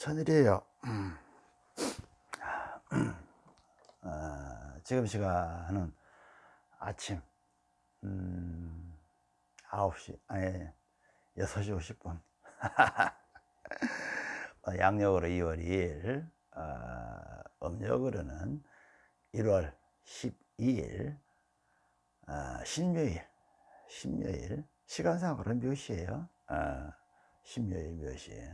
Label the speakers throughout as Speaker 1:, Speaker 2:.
Speaker 1: 천일이에요. 음. 어, 지금 시간은 아침 음, 9시 아니 6시 50분 어, 양력으로 2월 2일 어, 음력으로는 1월 12일 어, 신묘일 신묘일 시간상으로는 몇 시에요? 어, 신묘일 몇 시에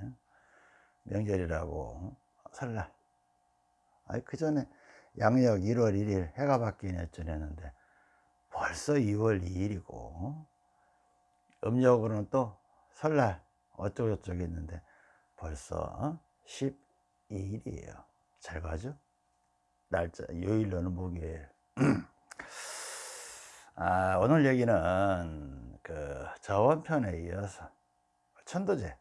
Speaker 1: 명절이라고 설날. 아니 그 전에 양력 1월 1일 해가 바뀌긴 했전 했는데 벌써 2월 2일이고 음력으로는 또 설날 어쩌고저쩌고 했는데 벌써 12일이에요. 잘 가죠? 날짜 요일로는 목요일. 아, 오늘 얘기는 그 저원편에 이어서 천도제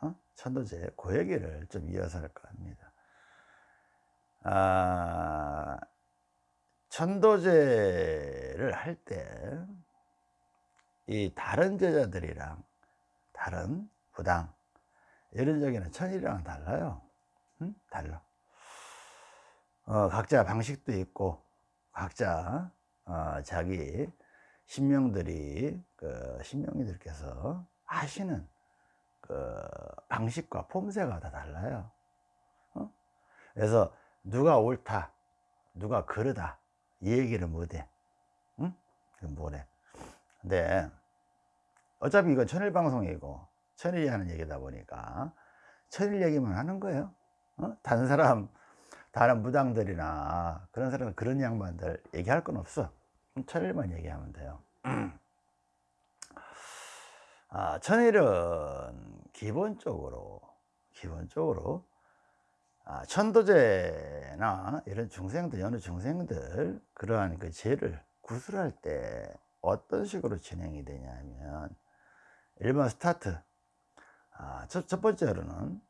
Speaker 1: 어? 천도제 그 얘기를 좀 이어서 할까 합니다 아, 천도제를 할 때 이 다른 제자들이랑 다른 부당 이런 적에는 천일이랑 달라요 응? 달라 어, 각자 방식도 있고 각자 어, 자기 신명들이 그 신명이들께서 하시는 그 방식과 폼새가 다 달라요 어? 그래서 누가 옳다 누가 그르다 이 얘기를 못해 응? 뭐래 근데 어차피 이건 천일 방송이고 천일이 하는 얘기다 보니까 천일 얘기만 하는 거예요 어? 다른 사람 다른 무당들이나 그런 사람 그런 양반들 얘기할 건 없어 천일만 얘기하면 돼요 아, 천일은 기본적으로 기본적으로 아, 천도제나 이런 중생들 어느 중생들 그러한 그 죄를 구술할 때 어떤 식으로 진행이 되냐면 일반 스타트. 아, 첫, 첫 번째로는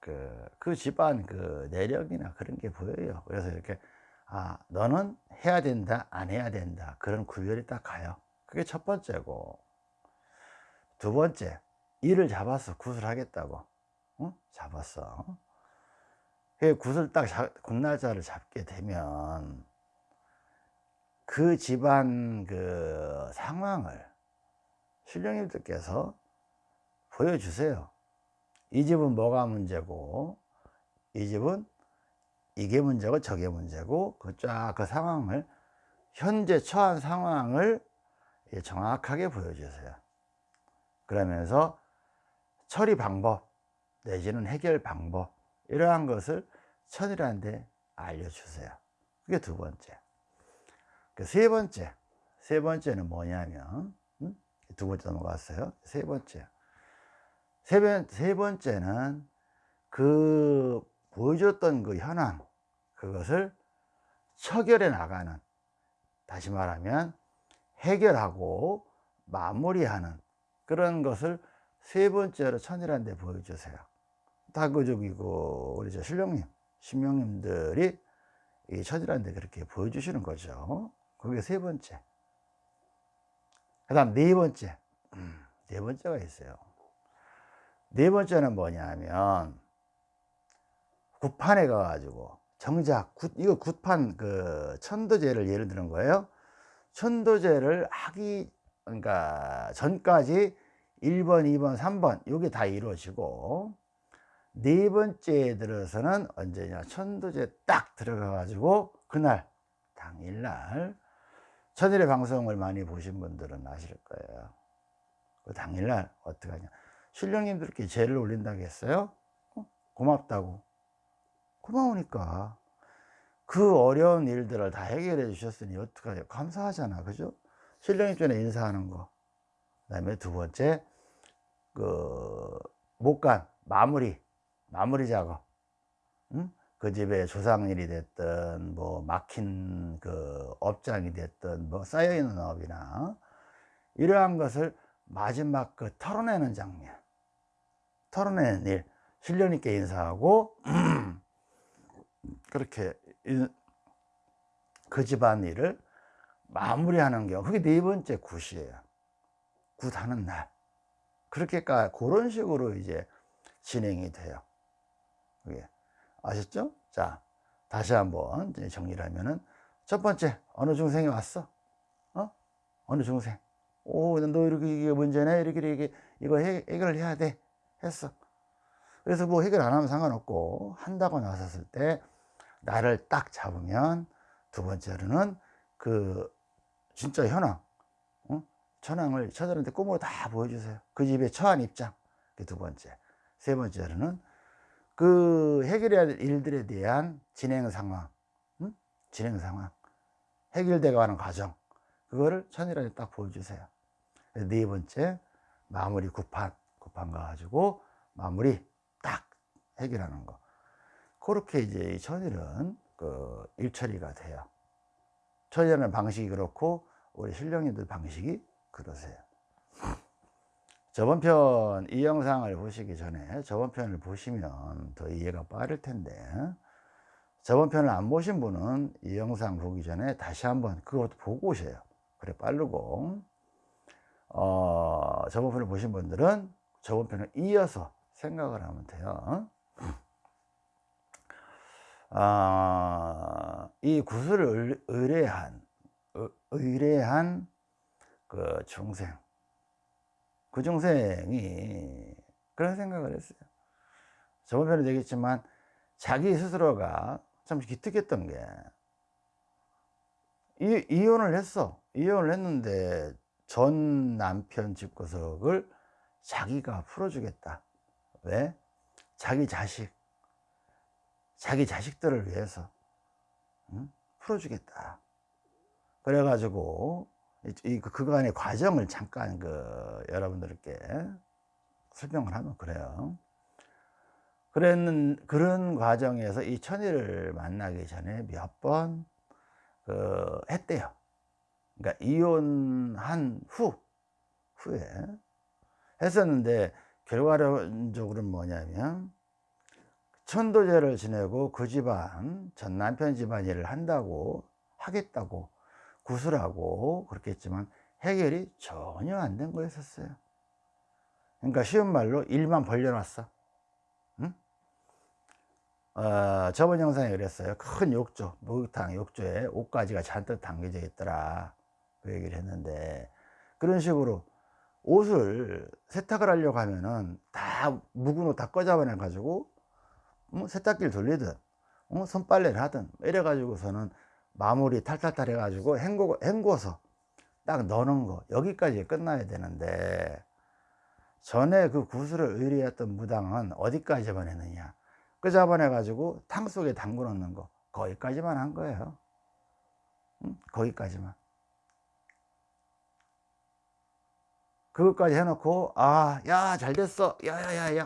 Speaker 1: 그, 그 집안 그 내력이나 그런 게 보여요. 그래서 이렇게 아 너는 해야 된다 안 해야 된다 그런 구별이 딱 가요. 그게 첫 번째고 두 번째 일을 잡아서 구슬하겠다고. 응? 잡았어. 그 굿을 딱 굿날짜를 잡게 되면 그 집안 그 상황을 신령님들께서 보여주세요. 이 집은 뭐가 문제고 이 집은 이게 문제고 저게 문제고 그 쫙그 그 상황을 현재 처한 상황을 정확하게 보여주세요 그러면서 처리 방법 내지는 해결 방법 이러한 것을 천일한테 알려주세요. 그게 두 번째. 그세 번째 세 번째는 뭐냐면 음? 두 번째 넘어갔어요. 세 번째. 세, 번, 세 번째는 그 보여줬던 그 현황 그것을 처결해 나가는 다시 말하면 해결하고 마무리하는 그런 것을 세 번째로 천일한테 보여주세요. 다그저기고 우리 저 신령님 신명님들이 이 천일한테 그렇게 보여주시는 거죠. 그게 세 번째. 그 다음 네 번째. 음, 네 번째가 있어요. 네 번째는 뭐냐면 굿판에 가가지고 정작 굿, 이거 굿판 그 천도제를 예를 드는 거예요. 천도제를 하기 그러니까 전까지 1번 2번 3번 이게 다 이루어지고 네 번째에 들어서는 언제냐? 천도제 딱 들어가 가지고 그날 당일날 천일의 방송을 많이 보신 분들은 아실 거예요. 그 당일날 어떻게 하냐? 신령님들께 죄를 올린다고 했어요? 어? 고맙다고. 고마우니까. 그 어려운 일들을 다 해결해 주셨으니 어떡하요 감사하잖아. 그죠 신령님 전에 인사하는 거 그 다음에 두 번째 그 못간 마무리 마무리 작업. 응? 그 집에 조상일이 됐든 뭐 막힌 그 업장이 됐든 뭐 쌓여있는 업이나 이러한 것을 마지막 그 털어내는 장면. 털어내는 일. 신령님께 인사하고 그렇게 그 집안 일을 마무리하는 경우 그게 네 번째 굿이에요 굿 하는 날 그렇게까 그런 식으로 이제 진행이 돼요 그게 아셨죠? 자 다시 한번 정리를 하면은 첫 번째 어느 중생이 왔어? 어? 어느 중생? 오, 너 이렇게 이게 문제네 이렇게 이렇게 이거 해, 해결을 해야 돼 했어. 그래서 뭐 해결 안 하면 상관없고 한다고 나섰을 때 나를 딱 잡으면 두 번째로는 그 진짜 현황 어? 천황을 처자한테 꿈으로 다 보여주세요. 그 집에 처한 입장. 그두 번째. 세 번째로는 그 해결해야 될 일들에 대한 진행 상황 응? 진행 상황. 해결되어 가는 과정. 그거를 천일한테 딱 보여주세요. 네 번째 마무리 구판. 구판 가가지고 마무리 딱 해결하는 거. 그렇게 이제 이 천일은 그 일처리가 돼요 처리하는 방식이 그렇고 우리 신령님들 방식이 그러세요. 저번 편 이 영상을 보시기 전에 저번 편을 보시면 더 이해가 빠를 텐데 저번 편을 안 보신 분은 이 영상 보기 전에 다시 한번 그것도 보고 오세요. 그래 빠르고. 어, 저번 편을 보신 분들은 저번 편을 이어서 생각을 하면 돼요. 아, 이 구슬을 의뢰한 의뢰한 그 중생. 그 중생이 그런 생각을 했어요. 저번 편에 얘기했지만 자기 스스로가 참 기특했던 게 이, 이혼을 했어. 이혼을 했는데 전 남편 집구석을 자기가 풀어주겠다. 왜? 자기 자식. 자기 자식들을 위해서 응? 풀어주겠다. 그래가지고 이 그, 그간의 과정을 잠깐 그 여러분들께 설명을 하면 그래요. 그랬는 그런 과정에서 이 천일을 만나기 전에 몇 번 그 했대요. 그러니까 이혼한 후 후에. 했었는데 결과론적으로는 뭐냐면 천도제를 지내고 그 집안 전 남편 집안 일을 한다고 하겠다고 구슬하고 그렇게 했지만 해결이 전혀 안 된 거였었어요. 그러니까 쉬운 말로 일만 벌려놨어. 응? 어, 저번 영상에 그랬어요. 큰 욕조 목욕탕 욕조에 옷가지가 잔뜩 담겨져 있더라. 그 얘기를 했는데 그런 식으로 옷을 세탁을 하려고 하면은 다 묵은 옷 다 꺼잡아내 가지고 어? 세탁기를 돌리든 어? 손빨래를 하든 이래 가지고서는 마무리 탈탈탈 해 가지고 헹구, 헹궈서 딱 넣는 거 여기까지 끝나야 되는데 전에 그 구슬을 의뢰했던 무당은 어디까지만 했느냐 그 잡아내 가지고 탕 속에 담궈 놓는 거 거기까지만 한 거예요 응? 거기까지만 그것까지 해놓고 아 야 잘됐어 야야야야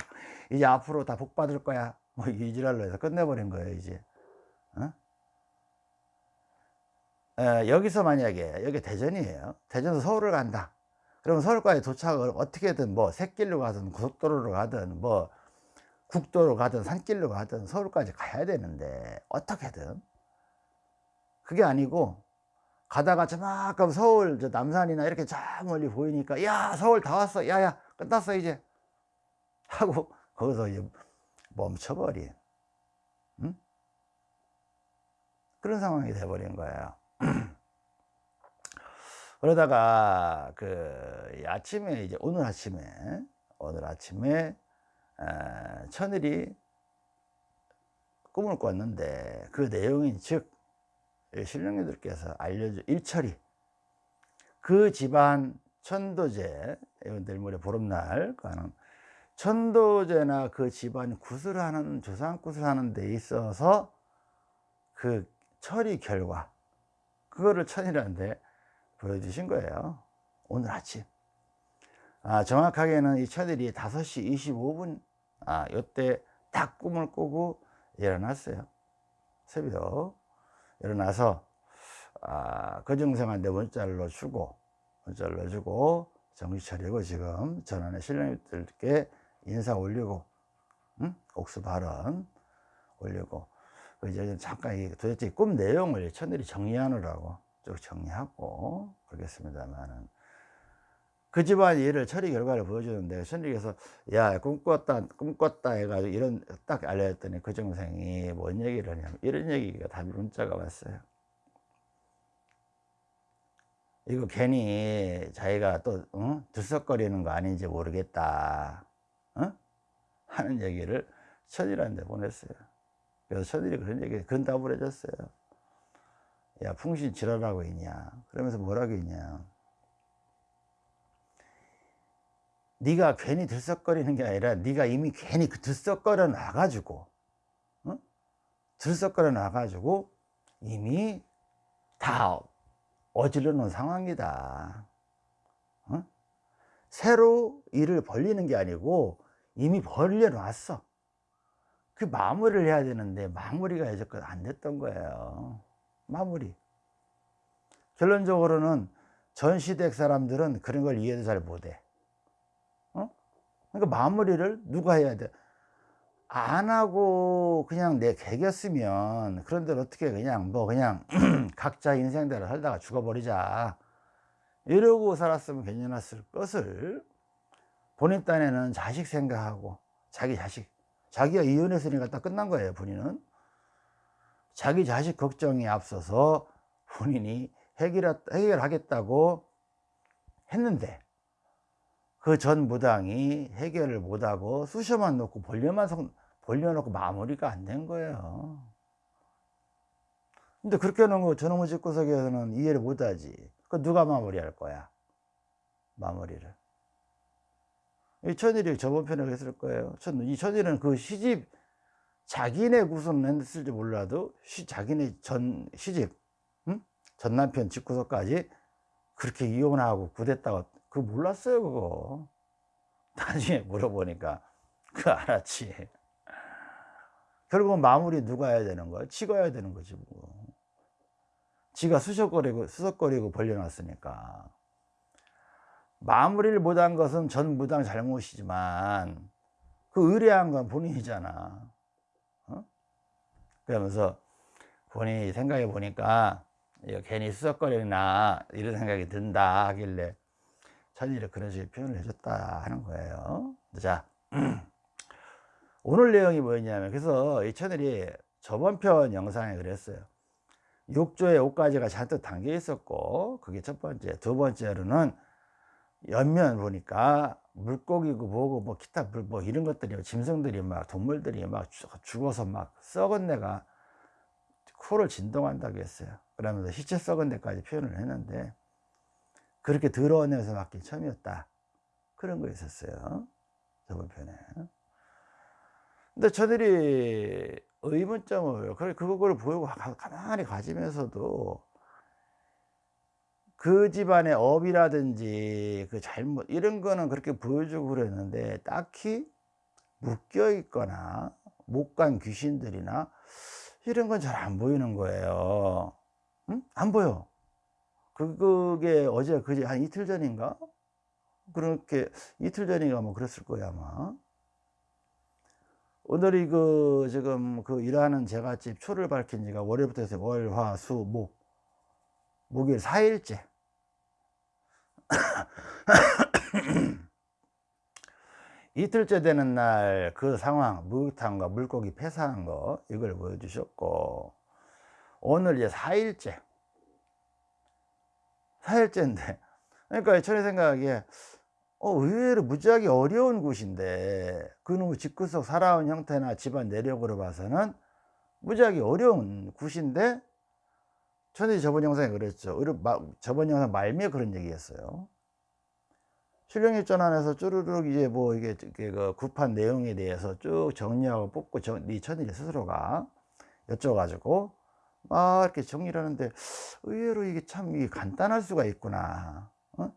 Speaker 1: 이제 앞으로 다 복 받을 거야 뭐 이지랄로 해서 끝내버린 거예요 이제. 어? 에, 여기서 만약에 여기 대전이에요. 대전에서 서울을 간다. 그러면 서울까지 도착을 어떻게든 뭐 새길로 가든 고속도로로 가든 뭐 국도로 가든 산길로 가든 서울까지 가야 되는데 어떻게든. 그게 아니고 가다가 저만큼 서울 저 남산이나 이렇게 저 멀리 보이니까 야 서울 다 왔어. 야야 끝났어 이제. 하고 거기서 이제 멈춰버린 응? 그런 상황이 돼버린 거예요 그러다가 그 아침에 이제 오늘 아침에 오늘 아침에 천일이 꿈을 꿨는데 그 내용인 즉 신령님들께서 알려준 일처리 그 집안 천도제 내일 모레 보름날 가는 천도제나 그 집안 구슬하는 조상 구슬하는 데 있어서 그 처리 결과 그거를 천이라는데 보여주신 거예요. 오늘 아침. 아, 정확하게는 이 천일이 5시 25분 아, 요때 딱 꿈을 꾸고 일어났어요. 새벽 일어나서 아, 그 중생한테 문자를 넣어주고 문자를 넣어주고 정신 차리고 지금 전환의 신령님들께 인사 올리고 응? 옥수 발언 올리고 그 이제 잠깐 도대체 꿈 내용을 천일이 정리하느라고 쭉 정리하고 그러겠습니다만은 그 집안 일을 처리 결과를 보여주는데 천리에서 야 꿈꿨다 꿈꿨다 해가지고 이런 딱 알려줬더니 그 정생이 뭔 얘기를 하냐면 이런 얘기가 답 문자가 왔어요 이거 괜히 자기가 또 어? 들썩거리는 거 아닌지 모르겠다 어? 하는 얘기를 천일한테 보냈어요 그래서 천일이 그런 얘기 그런 답을 해줬어요 야 풍신 지랄하고 있냐 그러면서 뭐라고 했냐 네가 괜히 들썩거리는 게 아니라 네가 이미 괜히 그 들썩거려 놔가지고 어? 들썩거려 놔가지고 이미 다 어질러 놓은 상황이다 어? 새로 일을 벌리는 게 아니고 이미 벌려 놨어. 그 마무리를 해야 되는데 마무리가 여태껏 안 됐던 거예요. 마무리. 결론적으로는 전 시댁 사람들은 그런 걸 이해도 잘 못해. 그러니까 마무리를 누가 해야 돼? 안 하고 그냥 내 개겼으면 그런데 어떻게 그냥 뭐 그냥 각자 인생대로 살다가 죽어버리자 이러고 살았으면 괜찮았을 것을 본인 딴에는 자식 생각하고 자기 자식 자기가 이혼했으니까 딱 끝난 거예요 본인은. 자기 자식 걱정이 앞서서 본인이 해결, 해결하겠다고 했는데 그 전 무당이 해결을 못하고 쑤셔만 놓고 벌려만 성, 벌려놓고 마무리가 안 된 거예요. 근데 그렇게 해놓은 거 저놈의 집구석에서는 이해를 못하지 그 누가 마무리할 거야 마무리를 이 천일이 저번 편에 그랬을 거예요 이 천일은 그 시집 자기네 구선은 했을지 몰라도 시, 자기네 전 시집 응? 전 남편 집구석까지 그렇게 이혼하고 구됐다고 그거 몰랐어요 그거 나중에 물어보니까 그 알았지 결국은 마무리 누가 해야 되는 거야? 해야 되는 거지 뭐. 지가 수석거리고 수석거리고 벌려놨으니까. 마무리를 못한 것은 전 무당 잘못이지만 그 의뢰한 건 본인이잖아. 어? 그러면서 본인이 생각해 보니까 괜히 수석거리나 이런 생각이 든다 하길래 천일이 그런 식의 표현을 해줬다 하는 거예요. 자 오늘 내용이 뭐였냐면 그래서 이 채널이 저번 편 영상에 그랬어요 욕조에 옷가지가 잔뜩 담겨 있었고 그게 첫 번째. 두 번째로는 옆면 보니까 물고기고 뭐고 뭐 기타 뭐 이런 것들이 짐승들이 막 동물들이 막 죽어서 막 썩은 데가 코를 진동한다고 했어요. 그러면서 시체 썩은 데까지 표현을 했는데 그렇게 더러운 냄새 맡긴 처음이었다. 그런 거 있었어요. 저번 편에. 근데 저들이 의문점을 그걸 보고 가만히 가지면서도 그 집안의 업이라든지 그 잘못 이런 거는 그렇게 보여주고 그랬는데 딱히 묶여 있거나 못 간 귀신들이나 이런 건 잘 안 보이는 거예요. 응? 안 보여. 그게 어제 그제 한 이틀 전인가? 그렇게 이틀 전인가 뭐 그랬을 거야 아마 오늘이 그 지금 그 일하는 제갓집 초를 밝힌 지가 월요일부터 해서 월, 화, 수, 목 목요일 4일째. 이틀째 되는 날 그 상황 목욕탕과 물고기 폐사한 거 이걸 보여주셨고 오늘 이제 4일째. 4일째인데. 그러니까 저의 생각에 어, 의외로 무지하게 어려운 곳인데 그놈의 집구석 살아온 형태나 집안 내력으로 봐서는 무지하게 어려운 곳인데 저는 저번 영상에 그랬죠. 저번 영상 말미에 그런 얘기했어요. 실령입 전환에서 쭈르륵 이제 뭐 이게 그 급한 내용에 대해서 쭉 정리하고 뽑고 정, 네 천일이 스스로가 여쭤가지고 막 이렇게 정리를 하는데 의외로 이게 참 이게 간단할 수가 있구나. 어?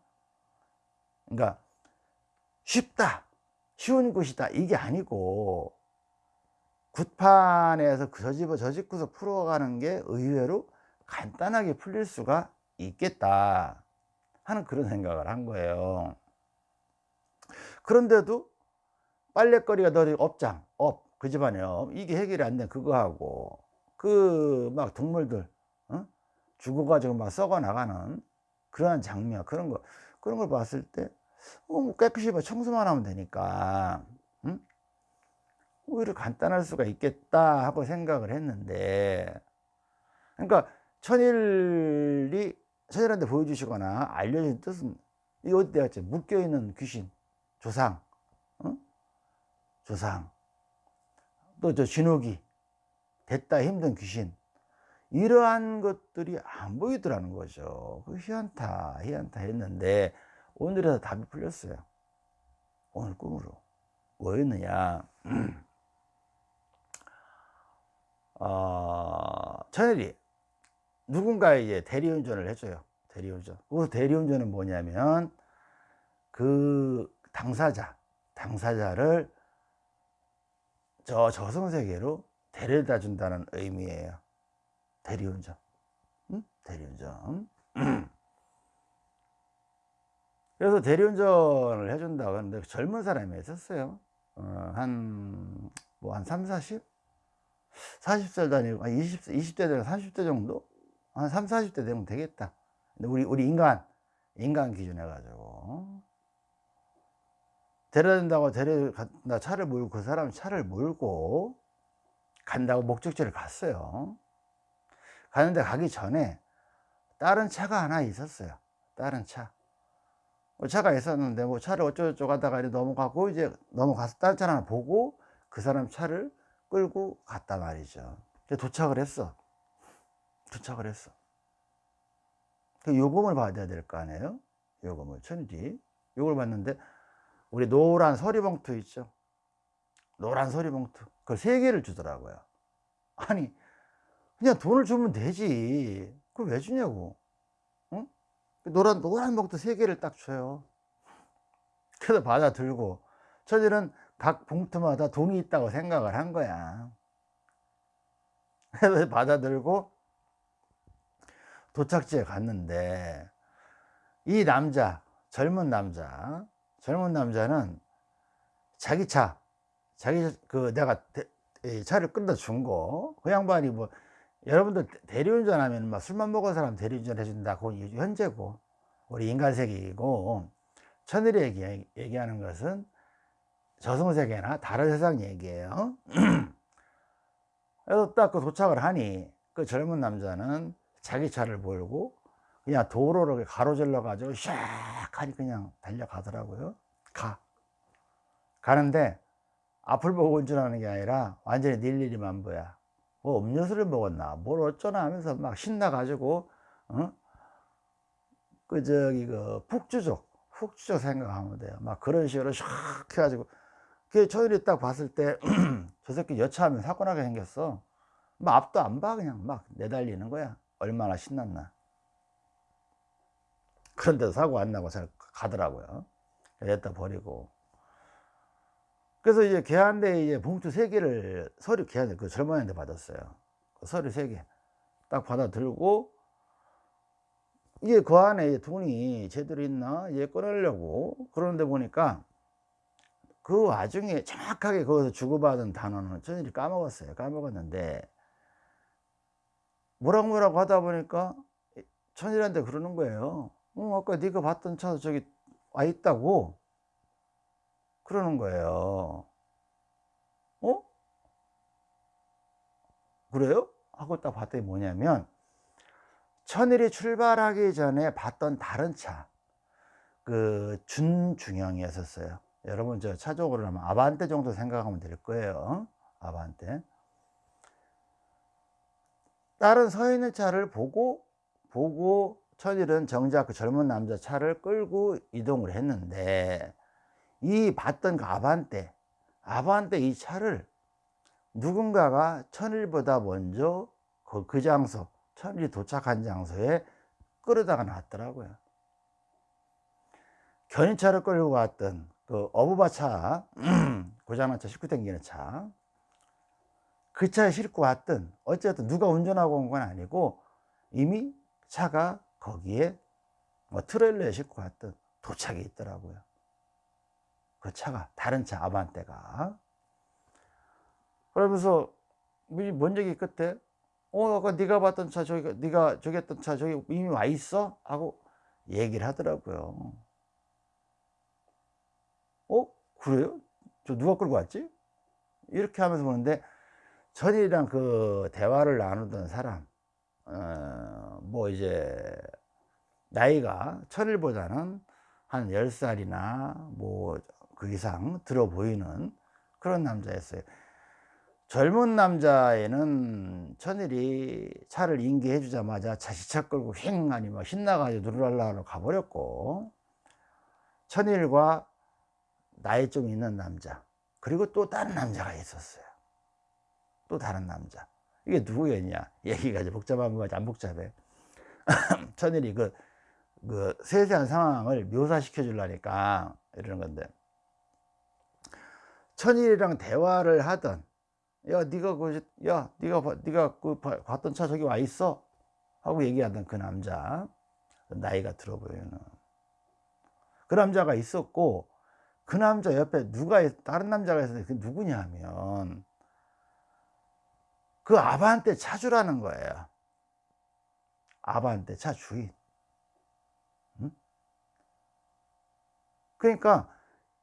Speaker 1: 그러니까 쉽다. 쉬운 곳이다. 이게 아니고 굿판에서 그 저집 저집구석 풀어가는 게 의외로 간단하게 풀릴 수가 있겠다. 하는 그런 생각을 한 거예요. 그런데도 빨래거리가 너 업장 업 그 집안에 업 이게 해결이 안 된 그거 하고 그 막 동물들 어? 죽어가지고 막 썩어 나가는 그러한 장면 그런 거 그런 걸 봤을 때 어, 뭐 깨끗이 봐 청소만 하면 되니까 응? 오히려 간단할 수가 있겠다 하고 생각을 했는데 그러니까 천일이 천일한테 보여주시거나 알려진 뜻은 이 어디 갔지 묶여있는 귀신 조상 어? 조상 또 저 진옥이 됐다 힘든 귀신 이러한 것들이 안 보이더라는 거죠 그 희한타 희한타 했는데 오늘에서 답이 풀렸어요. 오늘 꿈으로. 뭐였느냐? 어, 천일이 누군가 이제 대리운전을 해줘요. 대리운전. 그 대리운전은 뭐냐면 그 당사자 당사자를 저 저승세계로 데려다 준다는 의미예요. 대리운전. 응? 대리운전 그래서 대리운전을 해준다고 하는데 젊은 사람이 있었어요 어, 한, 뭐, 한 3, 40? 40살도 아니고, 한 20, 20대 되면 30대 정도? 한 3, 40대 되면 되겠다. 근데 우리, 우리 인간, 인간 기준 해가지고. 데려다준다고 데려간다 차를 몰고, 그 사람 차를 몰고 간다고 목적지를 갔어요. 가는데 가기 전에 다른 차가 하나 있었어요. 다른 차. 뭐 차가 있었는데 뭐 차를 어쩌고저쩌고 하다가 넘어가고 이제 넘어가서 다른 차 하나 보고 그 사람 차를 끌고 갔단 말이죠. 도착을 했어. 도착을 했어. 그 요금을 받아야 될 거 아니에요? 요금을 천지 요걸 받는데 우리 노란 서리봉투 있죠? 노란 서리봉투 그걸 세 개를 주더라고요. 아니 그냥 돈을 주면 되지. 그걸 왜 주냐고. 노란 노란 봉투 세 개를 딱 줘요. 그래서 받아 들고 저들은 각 봉투마다 돈이 있다고 생각을 한 거야. 그래서 받아 들고 도착지에 갔는데 이 남자 젊은 남자 젊은 남자는 자기 차 자기 그 내가 대, 차를 끌다 준 거 그 양반이 뭐 여러분들 대리운전 하면 막 술만 먹은 사람 대리운전 해준다. 그건 현재고, 우리 인간세계이고, 천일이 얘기, 얘기하는 것은 저승세계나 다른 세상 얘기예요. 그래서 딱 그 도착을 하니, 그 젊은 남자는 자기 차를 몰고, 그냥 도로를 가로질러 가지고 샥 하니 그냥 달려가더라고요. 가. 가는데, 앞을 보고 운전하는 게 아니라 완전히 닐일이 만보야. 뭐 음료수를 먹었나? 뭘 어쩌나 하면서 막 신나가지고 어? 그 저기 그 푹주족 푹주족 생각하면 돼요. 막 그런 식으로 샥 해가지고. 그 저들이 딱 봤을 때 저 새끼 여차하면 사고 나게 생겼어. 막 앞도 안 봐 그냥 막 내달리는 거야. 얼마나 신났나. 그런데도 사고 안 나고 잘 가더라고요. 여기다 버리고 그래서 이제 걔한테 이제 봉투 세 개를 서류 걔한테 그 젊은이한테 받았어요. 그 서류 세 개. 딱 받아 들고 이게 그 안에 돈이 제대로 있나 얘 꺼내려고 그러는데 보니까 그 와중에 정확하게 거기서 주고받은 단어는 전일이 까먹었어요. 까먹었는데 뭐라고 뭐라고 하다 보니까 천일한테 그러는 거예요. 어, 아까 네가 봤던 차 저기 와 있다고. 그러는 거예요. 어? 그래요? 하고 딱 봤더니 뭐냐면 천일이 출발하기 전에 봤던 다른 차, 그 준중형이었었어요. 여러분 저 차적으로 하면 아반떼 정도 생각하면 될 거예요. 아반떼. 다른 서 있는 차를 보고 보고 천일은 정작 그 젊은 남자 차를 끌고 이동을 했는데 이 봤던 그 아반떼 아반떼 이 차를 누군가가 천일보다 먼저 그, 그 장소 천일이 도착한 장소에 끌어다가 놨더라고요. 견인차를 끌고 왔던 그 어부바차 고장난 차 싣고 다니는 차. 그 차에 싣고 왔던 어쨌든 누가 운전하고 온 건 아니고 이미 차가 거기에 뭐 트레일러에 싣고 왔던 도착이 있더라고요 그 차가 다른 차 아반떼가. 그러면서 뭔 얘기 끝에? 어 아까 네가 봤던 차 저기 네가 저기 했던 차 저기 이미 와 있어? 하고 얘기를 하더라고요. 그래요? 저 누가 끌고 왔지? 이렇게 하면서 보는데 천일이랑 그 대화를 나누던 사람 어, 뭐 이제 나이가 천일보다는 한 10살이나 뭐 그 이상 들어 보이는 그런 남자였어요. 젊은 남자애는 천일이 차를 인계해 주자마자 자시차 끌고 휑 아니 뭐 신나가지고 누르랄라로 가버렸고 천일과 나이 좀 있는 남자 그리고 또 다른 남자가 있었어요. 또 다른 남자. 이게 누구였냐? 얘기가 이제 복잡한 거지 안 복잡해. 천일이 그, 그 세세한 상황을 묘사시켜 주려니까 이러는 건데 천일이랑 대화를 하던 야 네가 그야 네가 네가 그 봤던 차 저기 와 있어? 하고 얘기하던 그 남자. 나이가 들어 보이는 그 남자가 있었고 그 남자 옆에 누가 다른 남자가 있었는데 그 누구냐 하면 그 아바한테 차주라는 거예요. 아바한테 차 주인. 응? 그러니까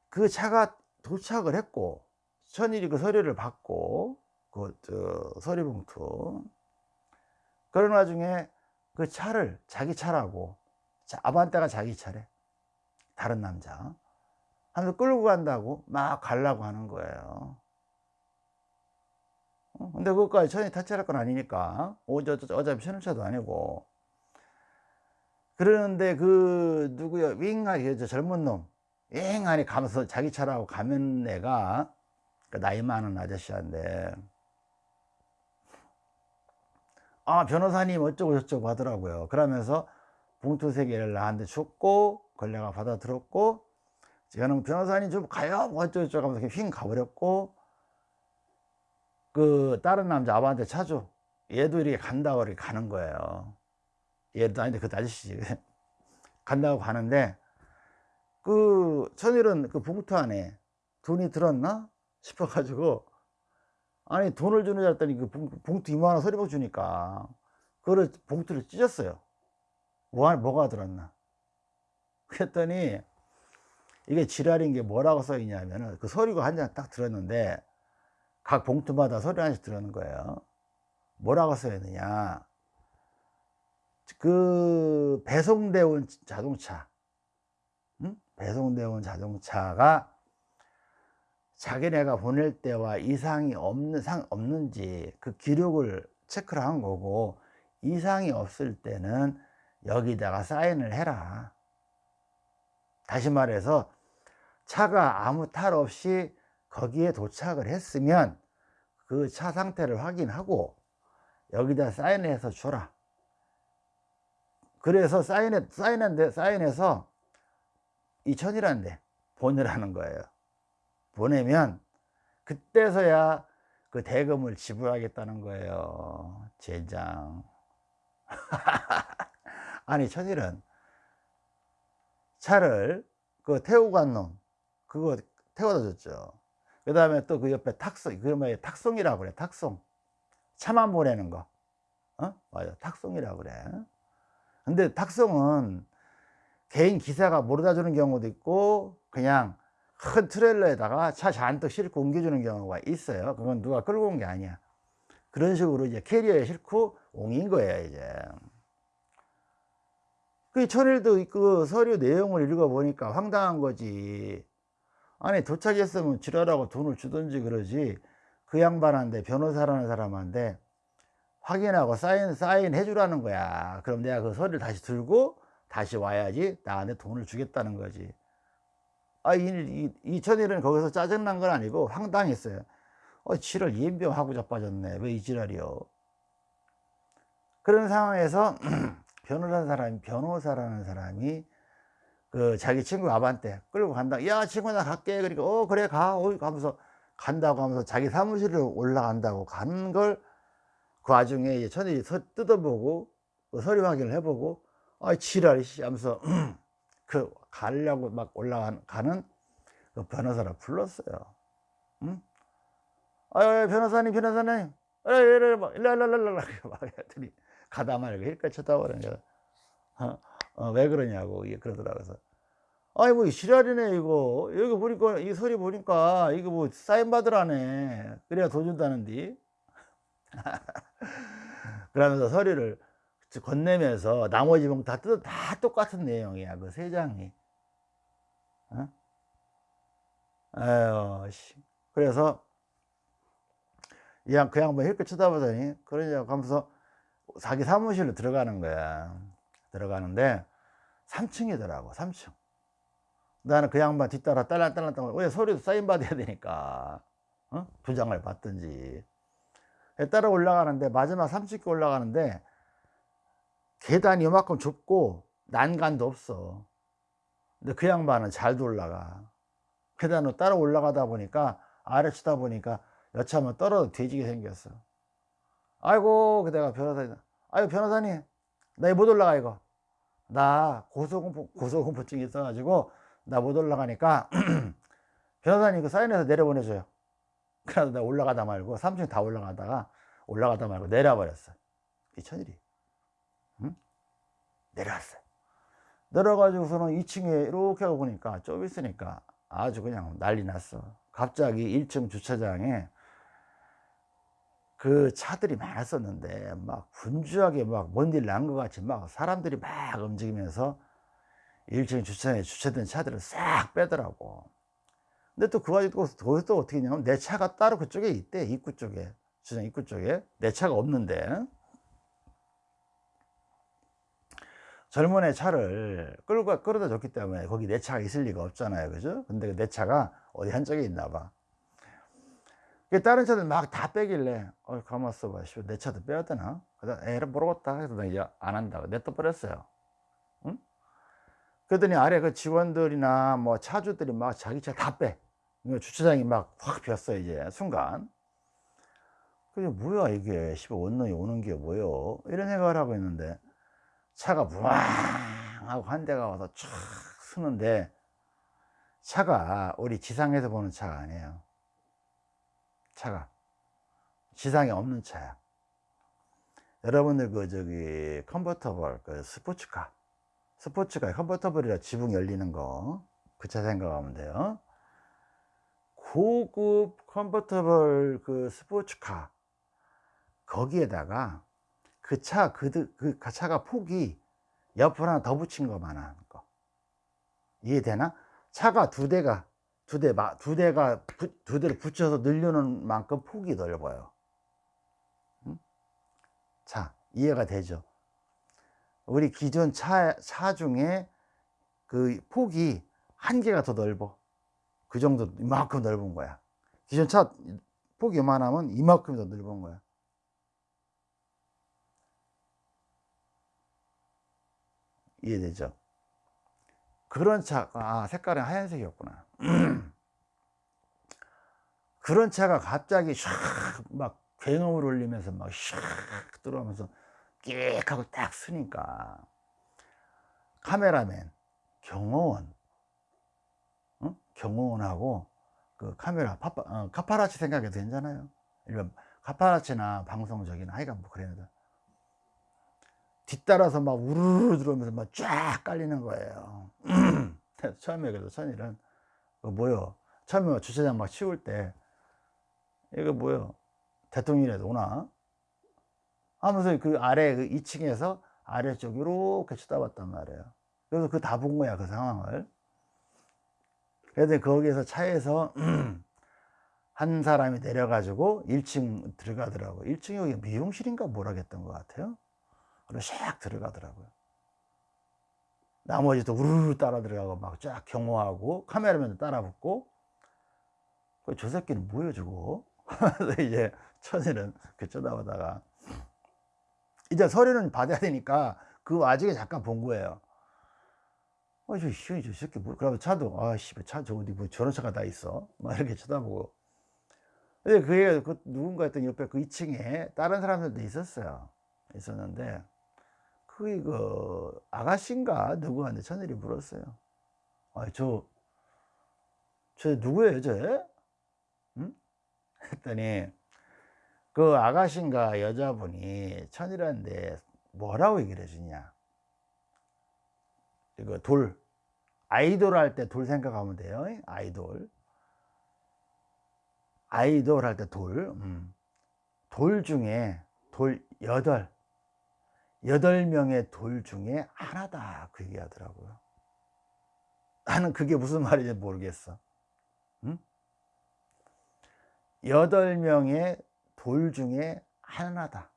Speaker 1: 그 차가 도착을 했고 천일이 그 서류를 받고 그 서류 봉투. 그런 와중에 그 차를 자기 차라고 아반떼가 자기 차래. 다른 남자. 하면서 끌고 간다고 막 가려고 하는 거예요. 어? 근데 그것까지 천이 타치할 건 아니니까 어차, 어차피 신혼차도 아니고. 그러는데 그 누구야 윙하게 저 젊은 놈 윙하니 가면서 자기 차라고 가면 애가 그 나이 많은 아저씨한테 아 변호사님 어쩌고 저쩌고 하더라고요. 그러면서 봉투 세 개를 나한테 줬고 그걸 내가 받아 들었고 저는 변호사님 좀 가요. 뭐 어쩌고 저쩌고 하면서 휙 가버렸고 그 다른 남자 아버한테 차줘. 얘도 이렇게 간다고 이렇게 가는 거예요. 얘도 아닌데 그 아저씨지. 간다고 가는데 그 천일은 그 봉투 안에 돈이 들었나 싶어가지고 아니 돈을 줄 알았더니 그 봉투 이만한 서리봉 주니까 그거를 봉투를 찢었어요. 뭐, 뭐가 들었나. 그랬더니 이게 지랄인 게 뭐라고 써 있냐면은 그 서류가 한 장 딱 들었는데 각 봉투마다 서류 하나씩 들었는 거예요. 뭐라고 써 있느냐. 그 배송되어 온 자동차. 응? 배송되어 온 자동차가 자기네가 보낼 때와 이상이 없는, 상, 없는지 그 기록을 체크를 한 거고 이상이 없을 때는 여기다가 사인을 해라. 다시 말해서 차가 아무 탈 없이 거기에 도착을 했으면 그 차 상태를 확인하고 여기다 사인해서 줘라. 그래서 사인해, 사인한데, 사인해서 2천이란데 보내라는 거예요. 보내면 그때서야 그 대금을 지불하겠다는 거예요 젠장. 아니 천일은 차를 그 태우고 간 놈 그거 태워다 줬죠. 그 다음에 또 그 옆에 탁송 그 뭐야 탁송이라고 그래 탁송. 차만 보내는 거. 어? 맞아 탁송이라고 그래. 근데 탁송은 개인 기사가 모르다 주는 경우도 있고 그냥 큰 트레일러에다가 차 잔뜩 싣고 옮겨주는 경우가 있어요. 그건 누가 끌고 온 게 아니야. 그런 식으로 이제 캐리어에 싣고 옮긴 거예요 이제. 그 천일도 그 서류 내용을 읽어보니까 황당한 거지. 아니 도착했으면 지랄하고 돈을 주든지 그러지. 그 양반한테 변호사라는 사람한테 확인하고 사인 사인 해주라는 거야. 그럼 내가 그 서류를 다시 들고 다시 와야지 나한테 돈을 주겠다는 거지 아, 이, 이, 이천일은 거기서 짜증난 건 아니고 황당했어요. 어, 지랄 예병하고 자빠졌네. 왜 이 지랄이요? 그런 상황에서 변호사라는 사람이, 변호사라는 사람이 그 자기 친구 아반테 끌고 간다. 야, 친구 나 갈게. 그러니까, 어, 그래, 가. 어, 가면서 간다고 하면서 자기 사무실로 올라간다고 가는 걸 그 와중에 천일이 뜯어보고 그 서류 확인을 해보고 아, 지랄이 하면서 그 가려고 막 올라가는 그 변호사를 불렀어요. 응? 아, 변호사님, 변호사님, 일로, 일로, 막 했더니 가다 말고 힐까 쳐다보는 거. 어, 어, 왜 그러냐고 그러더라고요. 그래서 아이 뭐 지랄이네 이거 여기 보니까 이 소리 보니까 이거 뭐 사인 받으라네 그래야 돈 준다는디 그러면서 서류를 건네면서 나머지 봉다 뜯어 다 똑같은 내용이야 그 세 장이 어? 아유 씨. 그래서 이양 그 양반 이렇게 쳐다보더니 그러냐고 하면서 자기 사무실로 들어가는 거야 들어가는데 3층이더라고 3층 나는 그 양반 뒤따라 딸랑딸랑 왜 소리도 사인 받아야 되니까 어? 두 장을 받든지 따라 올라가는데 마지막 3층 올라가는데 계단이 이만큼 좁고 난간도 없어. 근데 그 양반은 잘도 올라가. 계단으로 따라 올라가다 보니까 아래 치다 보니까 여차하면 떨어져 뒤지게 생겼어. 아이고 그대가 변호사님 아이고 변호사님 나 못 올라가 이거. 나 고소공포, 고소공포증이 있어가지고 나 못 올라가니까 변호사님 그 사인해서 내려보내줘요. 그래서 내가 올라가다 말고 3층 다 올라가다가 올라가다 말고 내려버렸어. 이 천일이. 응? 내려왔어요. 내려가지고서는 2층에 이렇게 하고 보니까 좀 있으니까 아주 그냥 난리 났어. 갑자기 1층 주차장에 그 차들이 많았었는데 막 분주하게 막먼일난 것 같이 막 사람들이 막 움직이면서 1층 주차장에 주차된 차들을 싹 빼더라고. 근데 또그 가지고 또 어떻게 했냐면 내 차가 따로 그쪽에 있대. 입구 쪽에. 주차장 입구 쪽에. 내 차가 없는데 젊은 애 차를 끌고 끌어다 줬기 때문에 거기 내 차가 있을 리가 없잖아요. 그죠? 근데 그내 차가 어디 한쪽에 있나 봐. 다른 차들 막 다 빼길래 어 가만 있어봐. 내 차도 빼야 되나? 그래서 모르겠다 해서 이제 안 한다고. 냅둬 버렸어요. 응? 그러더니 아래 그 직원들이나 뭐 차주들이 막 자기 차 다빼. 주차장이 막 확 비었어 이제 순간. 그게 뭐야 이게? 씨발 원룸이 오는 게 뭐요? 이런 생각을 하고 있는데 차가 부왕 하고 한 대가 와서 촥 쓰는데 차가 우리 지상에서 보는 차가 아니에요. 차가. 지상에 없는 차야. 여러분들 그 저기 컨버터블 그 스포츠카. 스포츠카 컨버터블이라 지붕 열리는 거 그 차 생각하면 돼요. 고급 컨버터블 그 스포츠카. 거기에다가 그 차, 그, 그 차가 폭이 옆으로 하나 더 붙인 것만 하는 거. 이해되나? 차가 두 대가, 두 대, 두 대가, 두 대를 붙여서 늘려놓은 만큼 폭이 넓어요. 응? 자, 이해가 되죠? 우리 기존 차, 차 중에 그 폭이 한 개가 더 넓어. 그 정도, 이만큼 넓은 거야. 기존 차 폭이 요만하면 이만큼 더 넓은 거야. 이해되죠? 그런 차가 아, 색깔은 하얀색이었구나 그런 차가 갑자기 샥막 굉음을 울리면서 막 샥 들어오면서 끼익 하고 딱 쓰니까 카메라맨 경호원 어? 경호원하고 그 카메라 파파, 어, 카파라치 생각해도 괜찮아요 일반 카파라치나 방송적이나 하여간 뭐 그래야 돼 뒤따라서 막 우르르 들어오면서 막 쫙 깔리는 거예요. 처음에 그래서 천일은 그 뭐요? 처음에 주차장 막 치울 때 이거 뭐요? 대통령이라도 오나? 하면서 그 아래 그 2층에서 아래쪽 이렇게 쳐다봤단 말이에요. 그래서 그 다 본 거야 그 상황을. 그래서 거기에서 차에서 한 사람이 내려가지고 1층 들어가더라고. 1층이 여기 미용실인가 뭐라 했던 것 같아요. 그리고 샥 들어가더라고요. 나머지도 우르르 따라 들어가고 막 쫙 경호하고 카메라맨도 따라 붙고. 저 새끼는 뭐야 저거? 그래서 이제 천일은 그 쳐다보다가. 이제 서류는 받아야 되니까 그 와중에 잠깐 본 거예요. 어, 저, 저, 저 새끼 뭐 그러면 차도 아씨 차저 어디 뭐 저런 차가 다 있어? 막 이렇게 쳐다보고. 근데 그게 그 누군가 했더니 옆에 그 2층에 다른 사람들도 있었어요. 있었는데 그게 그 아가씨인가 누구한테 천일이 물었어요. 아, 저, 저 누구예요, 저? 응? 했더니 그 아가씨인가 여자분이 천일한테 뭐라고 얘기를 해주냐. 이거 돌, 아이돌 할 때 돌 생각하면 돼요. 아이돌. 아이돌 할 때 돌. 음. 돌 중에 돌 여덟. 여덟 명의 돌 중에 하나다. 그 얘기 하더라고요. 나는 그게 무슨 말인지 모르겠어. 응? 여덟 명의 돌 중에 하나다.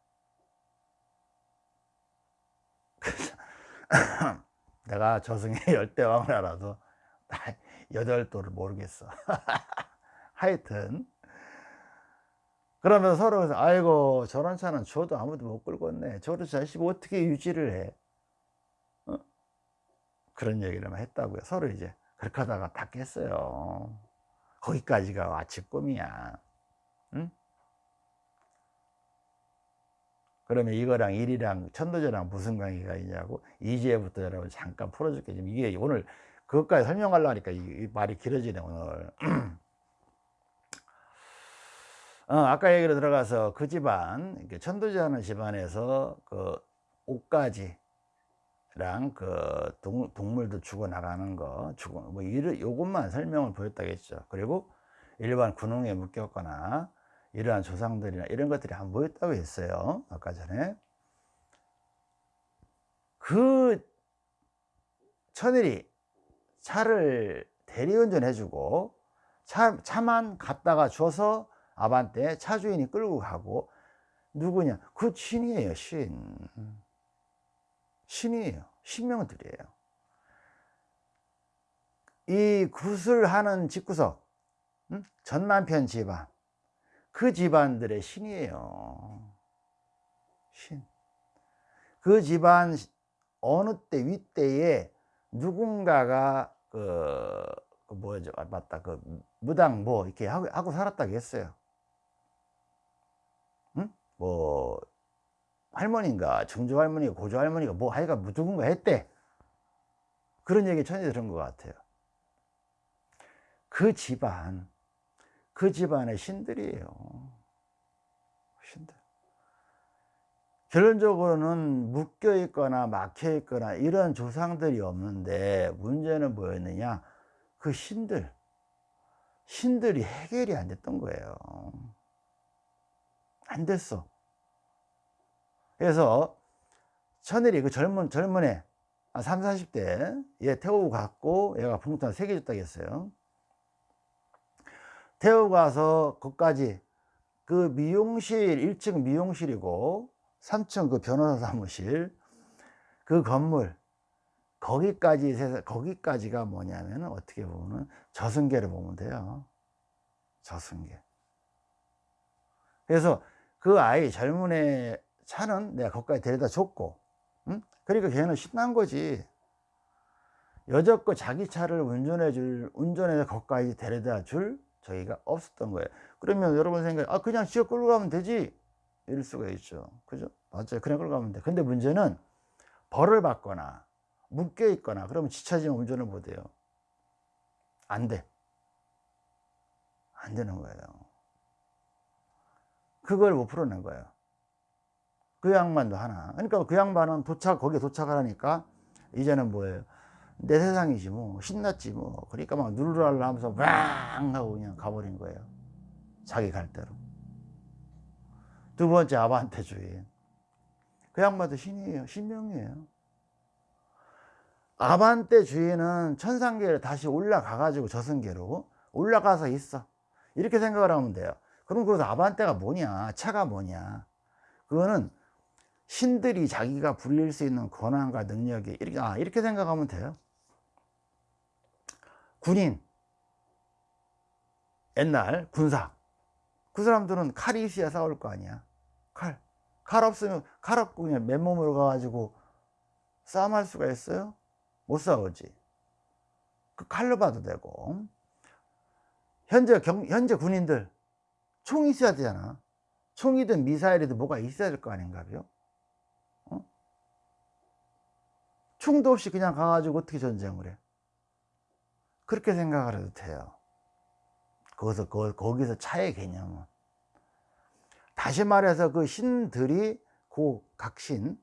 Speaker 1: 내가 저승의 열대왕을 알아도 여덟 돌을 모르겠어. 하여튼 그러면 서로 아이고 저런 차는 저도 아무도 못 끌고 왔네. 저런 차 어떻게 유지를 해? 어? 그런 얘기를 했다고요. 서로 이제 그렇게 하다가 다 깼어요. 거기까지가 아침 꿈이야. 응? 그러면 이거랑 일이랑 천도제랑 무슨 관계가 있냐고 이제부터 여러분 잠깐 풀어줄게 지금 이게 오늘 그것까지 설명하려고 하니까 이, 말이 길어지네 오늘 어, 아까 얘기로 들어가서 그 집안 천도제하는 집안에서 그 옷가지랑 그 동, 동물도 죽어 나가는 거 죽어 뭐 이런 요것만 설명을 보였다겠죠 그리고 일반 군웅에 묶였거나 이러한 조상들이나 이런 것들이 한 모였다고 했어요. 아까 전에. 그 천일이 차를 대리운전해 주고 차, 차만 갖다가 줘서 아반떼 차 주인이 끌고 가고 누구냐? 그 신이에요, 신. 신이에요. 신명들이에요. 이 굿을 하는 집구석, 응? 전남편 집안, 그 집안들의 신이에요. 신. 그 집안 어느 때 윗때에 누군가가 그, 그 뭐죠? 아, 맞다. 그 무당 뭐 이렇게 하고, 하고 살았다고 했어요. 응? 뭐 할머니인가 증조 할머니가 고조 할머니가 뭐 하여가 누군가 했대. 그런 얘기 전해 들은 것 같아요. 그 집안 그 집안의 신들이에요. 신들. 결론적으로는 묶여 있거나 막혀 있거나 이런 조상들이 없는데 문제는 뭐였느냐? 그 신들. 신들이 해결이 안 됐던 거예요. 안 됐어. 그래서 천일이 그 젊은, 젊은 애, 3, 40대 얘 태우고 갔고 얘가 봉투 세개 줬다고 했어요. 태워 가서 거기까지 그 미용실 1층 미용실이고 3층 그 변호사 사무실 그 건물 거기까지 거기까지가 뭐냐면 어떻게 보면 저승계를 보면 돼요 저승계 그래서 그 아이 젊은 애 차는 내가 거기까지 데려다 줬고 응? 그러니까 걔는 신난 거지 여적껏 자기 차를 운전해 줄 운전해서 거기까지 데려다 줄 저희가 없었던 거예요. 그러면 여러분 생각에 아 그냥 지어 끌고 가면 되지 이럴 수가 있죠. 그죠? 맞아요. 그냥 끌고 가면 돼. 근데 문제는 벌을 받거나 묶여 있거나 그러면 지차지만 운전을 못 해요. 안 돼. 안 되는 거예요. 그걸 못 풀어낸 거예요. 그 양반도 하나. 그러니까 그 양반은 도착, 거기에 도착하라니까 이제는 뭐예요? 내 세상이지 뭐. 신났지 뭐. 그러니까 막 누르랄라 하면서 왕 하고 그냥 가버린 거예요. 자기 갈 대로. 두 번째 아반떼 주인. 그 양반도 신이에요. 신명이에요. 아반떼 주인은 천상계를 다시 올라가 가지고 저승계로 올라가서 있어. 이렇게 생각을 하면 돼요 그럼 그 아반떼가 뭐냐? 차가 뭐냐? 그거는 신들이 자기가 부릴 수 있는 권한과 능력이 이렇게 아 이렇게 생각하면 돼요. 군인. 옛날 군사. 그 사람들은 칼이 있어야 싸울 거 아니야. 칼. 칼 없으면 칼 없고 그냥 맨몸으로 가가지고 싸움할 수가 있어요? 못 싸우지. 그 칼로 봐도 되고. 현재 경, 현재 군인들 총 있어야 되잖아 총이든 미사일이든 뭐가 있어야 될 거 아닌가요? 어? 총도 없이 그냥 가가지고 어떻게 전쟁을 해? 그렇게 생각을 해도 돼요. 거기서, 거 기서 차의 개념은. 다시 말해서 그 신들이, 그 각신,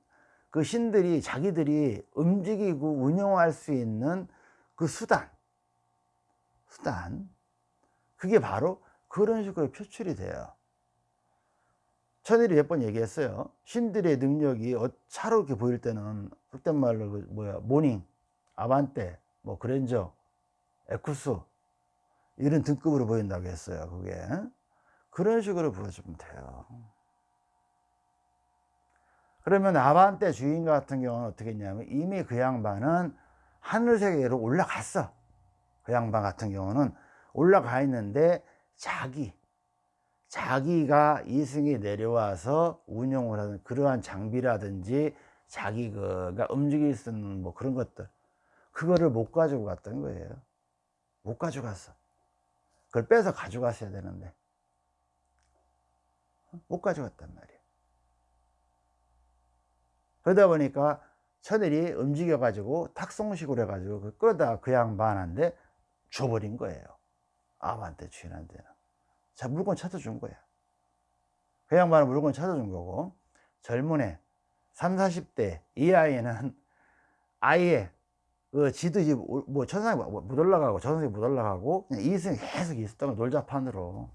Speaker 1: 그 신들이 자기들이 움직이고 운영할 수 있는 그그 수단 수단 그게 바로 그런 식으로 표출이 돼요. 천일이 몇 번 얘기했어요. 신들의 능력이 어, 차롭게 보일 때는 그때 말로 그 뭐야 모닝 아반떼 뭐 그랜저 에쿠스 이런 등급으로 보인다고 했어요 그게. 그런 식으로 보여주면 돼요. 그러면 아반떼 주인 같은 경우는 어떻게 했냐면 이미 그 양반은 하늘 세계로 올라갔어. 그 양반 같은 경우는 올라가 있는데 자기 자기가 이승에 내려와서 운영을 하는 그러한 장비라든지 자기가 움직일 수 있는 뭐 그런 것들 그거를 못 가지고 갔던 거예요. 못 가져갔어. 그걸 빼서 가져갔어야 되는데. 못 가져갔단 말이에요. 그러다 보니까 천일이 움직여 가지고 탁송식으로 해 가지고 그 끌어다가 그 양반한테 줘버린 거예요 아한테 주인한테는 자 물건 찾아준 거야 그 양반은 물건 찾아준 거고 젊은 애 3, 40대 이 아이는 아예 그 지도 집, 뭐, 천상에 못 올라가고, 저승에 못 올라가고, 그냥 이승에 계속 있었던 거, 놀자판으로.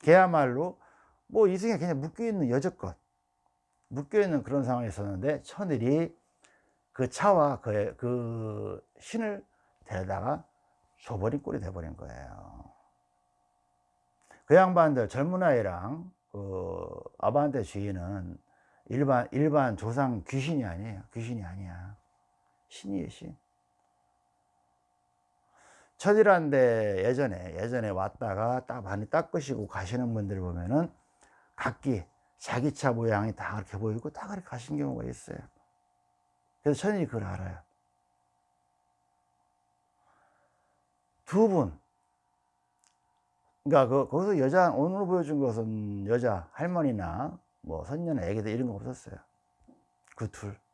Speaker 1: 걔야말로, 뭐, 이승에 그냥 묶여있는 여적것, 묶여있는 그런 상황이 있었는데, 천일이 그 차와 그, 그 신을 데려다가 줘버린 꼴이 돼버린 거예요. 그 양반들, 젊은 아이랑, 그, 아바한테 주인은 일반, 일반 조상 귀신이 아니에요. 귀신이 아니야. 신이에요 신 천이란데 예전에 예전에 왔다가 딱 많이 닦으시고 가시는 분들 보면은 각기 자기 차 모양이 다 그렇게 보이고 다 그렇게 가신 경우가 있어요 그래서 천이 그걸 알아요 두 분 그러니까 그, 거기서 여자 오늘 보여준 것은 여자 할머니나 뭐 선녀나 애기들 이런 거 없었어요 그 둘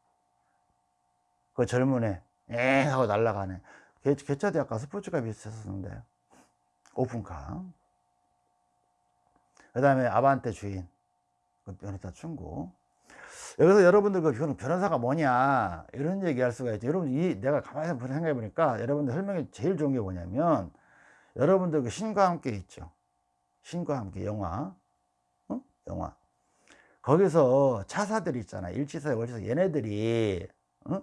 Speaker 1: 그 젊은 애, 에 하고 날아가네. 개차도 약간 스포츠카 비슷했었는데, 오픈카. 그 다음에 아반떼 주인, 그 변호사 충고. 여기서 여러분들 그 변호사가 뭐냐, 이런 얘기 할 수가 있죠. 여러분, 이, 내가 가만히 생각해 보니까 여러분들 설명이 제일 좋은 게 뭐냐면, 여러분들 그 신과 함께 있죠. 신과 함께 영화. 어? 영화. 거기서 차사들 있잖아. 일치사, 월치사. 얘네들이, 어?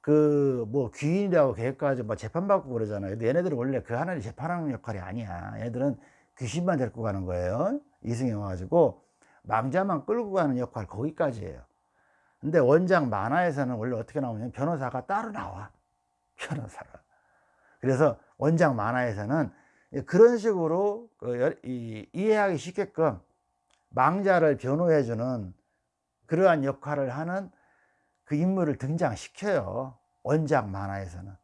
Speaker 1: 그뭐 귀인이라고 계획까지 뭐 재판받고 그러잖아요. 근데 얘네들은 원래 그 하나님 재판하는 역할이 아니야. 얘들은 귀신만 데리고 가는 거예요. 이승에 와가지고 망자만 끌고 가는 역할 거기까지예요. 근데 원작 만화에서는 원래 어떻게 나오냐면 변호사가 따로 나와. 변호사가. 그래서 원작 만화에서는 그런 식으로 그 이해하기 쉽게끔 망자를 변호해주는 그러한 역할을 하는 그 인물을 등장시켜요. 원작 만화에서는.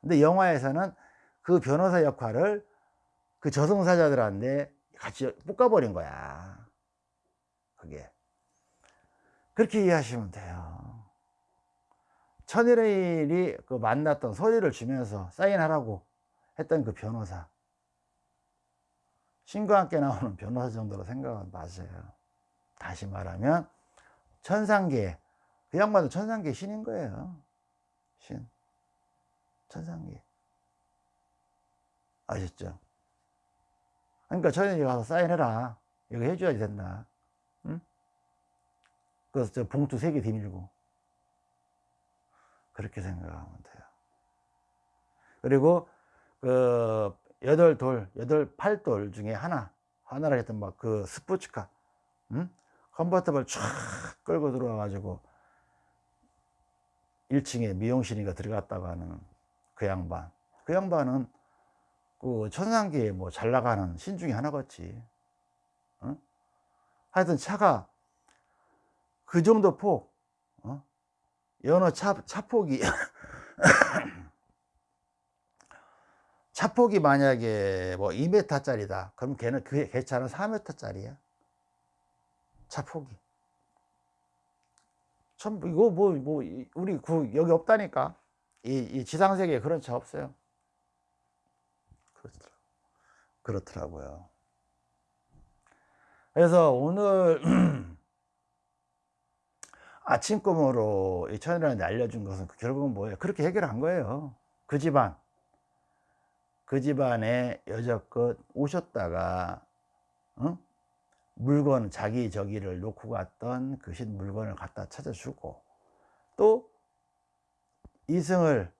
Speaker 1: 근데 영화에서는 그 변호사 역할을 그 저승사자들한테 같이 볶아버린 거야. 그게. 그렇게 이해하시면 돼요. 천일이 그 만났던 소리를 주면서 사인하라고 했던 그 변호사. 신과 함께 나오는 변호사 정도로 생각은 맞아요. 다시 말하면 천상계 그 양반도 천상계 신인 거예요. 신. 천상계. 아셨죠? 그러니까 저녁에 가서 사인해라. 이거 해줘야 된다. 응? 그래서 저 봉투 세 개 뒤밀고. 그렇게 생각하면 돼요. 그리고 그 여덟 돌, 여덟 팔돌 중에 하나, 하나를 했던 막 그 스포츠카, 응? 컨버터블 쫙 끌고 들어와 가지고 1층에 미용실인가 들어갔다고 하는 그 양반 그 양반은 그 천상계에 뭐 잘 나가는 신 중에 하나겠지 어? 하여튼 차가 그 정도 폭 어? 연어 차, 차폭이 차폭이 만약에 뭐 2m 짜리다 그럼 걔는 그, 걔 차는 4m 짜리야 차폭이 참 이거 뭐뭐 우리 그 여기 없다니까 이, 이 지상 세계에 그런 차 없어요. 그렇더라. 그렇더라고요. 그래서 오늘 아침 꿈으로 이 천이라는데 알려준 것은 그 결국은 뭐예요? 그렇게 해결한 거예요. 그 집안 그 집안에 여적껏 오셨다가 어? 물건 자기 저기를 놓고 갔던 그 신 물건을 갖다 찾아주고 또 이승을